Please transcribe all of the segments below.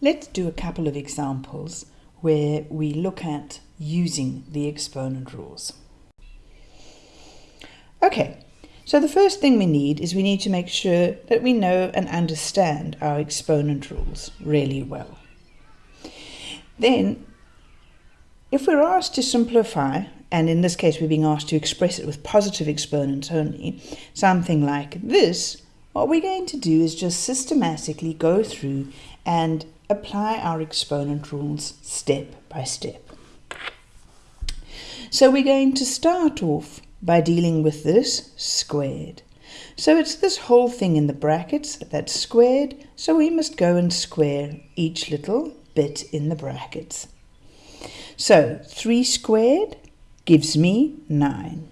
Let's do a couple of examples where we look at using the exponent rules. Okay, so the first thing we need is we need to make sure that we know and understand our exponent rules really well. Then, if we're asked to simplify, and in this case we're being asked to express it with positive exponents only, something like this, what we're going to do is just systematically go through and apply our exponent rules step by step. So we're going to start off by dealing with this squared. So it's this whole thing in the brackets that's squared, so we must go and square each little bit in the brackets. So 3 squared gives me 9.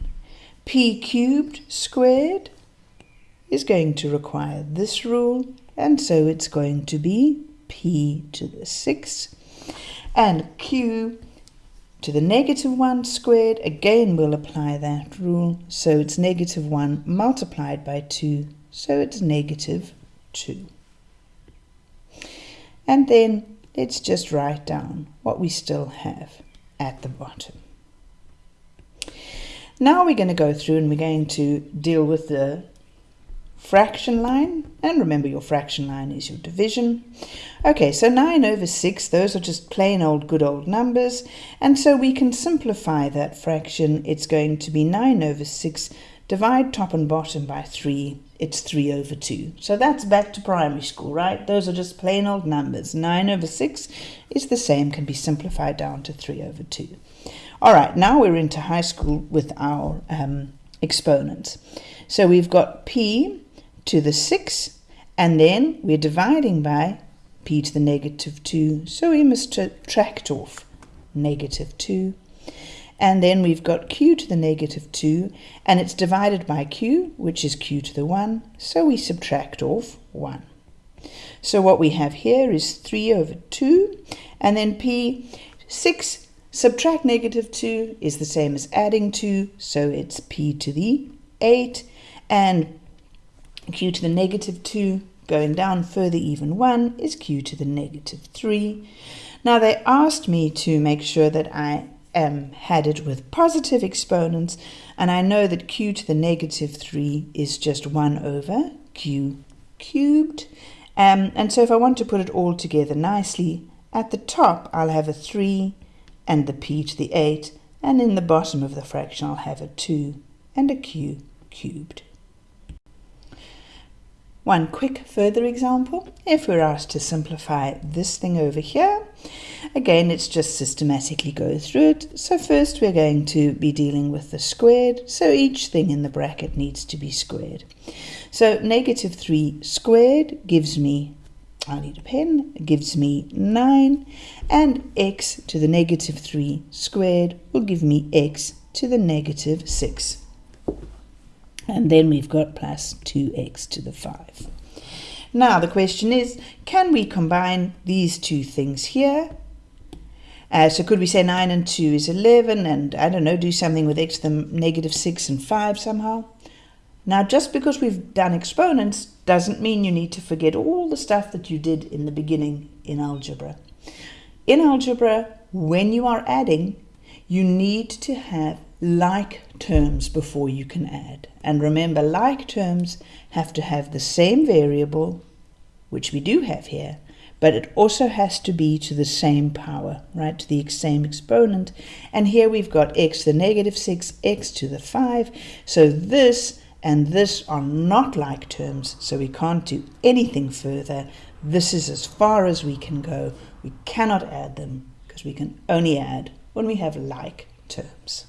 p cubed squared is going to require this rule, and so it's going to be p to the 6. And q to the negative 1 squared, again we'll apply that rule, so it's negative 1 multiplied by 2, so it's negative 2. And then let's just write down what we still have at the bottom. Now we're going to go through and we're going to deal with the fraction line. And remember your fraction line is your division. Okay, so 9 over 6, those are just plain old good old numbers. And so we can simplify that fraction. It's going to be 9 over 6. Divide top and bottom by 3. It's 3 over 2. So that's back to primary school, right? Those are just plain old numbers. 9 over 6 is the same, can be simplified down to 3 over 2. All right, now we're into high school with our um, exponents. So we've got p to the 6, and then we're dividing by p to the negative 2, so we must subtract off negative 2. And then we've got q to the negative 2, and it's divided by q, which is q to the 1, so we subtract off 1. So what we have here is 3 over 2, and then p, 6 subtract negative 2 is the same as adding 2, so it's p to the 8, and q to the negative 2 going down further even 1 is q to the negative 3. Now they asked me to make sure that I um, had it with positive exponents and I know that q to the negative 3 is just 1 over q cubed. Um, and so if I want to put it all together nicely, at the top I'll have a 3 and the p to the 8 and in the bottom of the fraction I'll have a 2 and a q cubed. One quick further example, if we're asked to simplify this thing over here, again, it's just systematically go through it. So first we're going to be dealing with the squared, so each thing in the bracket needs to be squared. So negative 3 squared gives me, I need a pen, gives me 9, and x to the negative 3 squared will give me x to the negative 6 and then we've got plus 2x to the 5. Now the question is, can we combine these two things here? Uh, so could we say 9 and 2 is 11 and I don't know, do something with x to the negative 6 and 5 somehow? Now just because we've done exponents doesn't mean you need to forget all the stuff that you did in the beginning in algebra. In algebra, when you are adding, you need to have like terms before you can add. And remember, like terms have to have the same variable, which we do have here, but it also has to be to the same power, right, to the same exponent. And here we've got x to the negative 6, x to the 5. So this and this are not like terms, so we can't do anything further. This is as far as we can go. We cannot add them because we can only add when we have like terms.